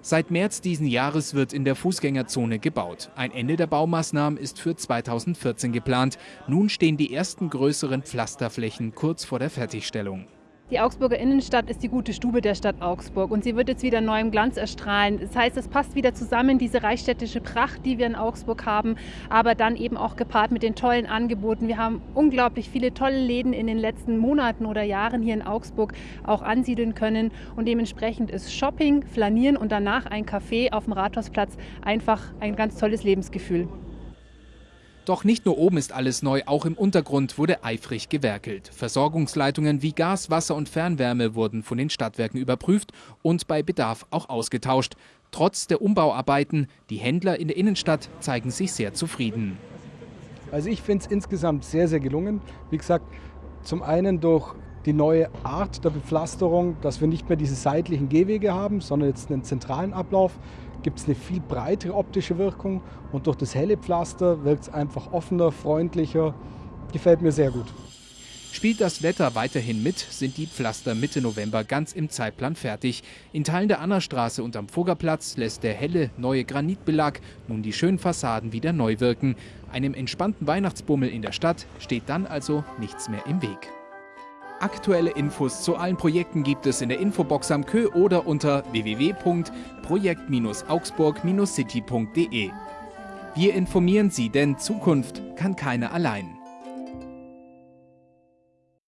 Seit März diesen Jahres wird in der Fußgängerzone gebaut. Ein Ende der Baumaßnahmen ist für 2014 geplant. Nun stehen die ersten größeren Pflasterflächen kurz vor der Fertigstellung. Die Augsburger Innenstadt ist die gute Stube der Stadt Augsburg und sie wird jetzt wieder neuem Glanz erstrahlen. Das heißt, es passt wieder zusammen, diese reichstädtische Pracht, die wir in Augsburg haben, aber dann eben auch gepaart mit den tollen Angeboten. Wir haben unglaublich viele tolle Läden in den letzten Monaten oder Jahren hier in Augsburg auch ansiedeln können und dementsprechend ist Shopping, Flanieren und danach ein Café auf dem Rathausplatz einfach ein ganz tolles Lebensgefühl. Doch nicht nur oben ist alles neu, auch im Untergrund wurde eifrig gewerkelt. Versorgungsleitungen wie Gas, Wasser und Fernwärme wurden von den Stadtwerken überprüft und bei Bedarf auch ausgetauscht. Trotz der Umbauarbeiten, die Händler in der Innenstadt zeigen sich sehr zufrieden. Also ich finde es insgesamt sehr, sehr gelungen. Wie gesagt, zum einen durch die neue Art der Bepflasterung, dass wir nicht mehr diese seitlichen Gehwege haben, sondern jetzt einen zentralen Ablauf, gibt es eine viel breitere optische Wirkung und durch das helle Pflaster wirkt es einfach offener, freundlicher. Gefällt mir sehr gut. Spielt das Wetter weiterhin mit, sind die Pflaster Mitte November ganz im Zeitplan fertig. In Teilen der Annerstraße und am Fuggerplatz lässt der helle neue Granitbelag nun die schönen Fassaden wieder neu wirken. Einem entspannten Weihnachtsbummel in der Stadt steht dann also nichts mehr im Weg. Aktuelle Infos zu allen Projekten gibt es in der Infobox am Kö oder unter www.projekt-augsburg-city.de. Wir informieren Sie, denn Zukunft kann keiner allein.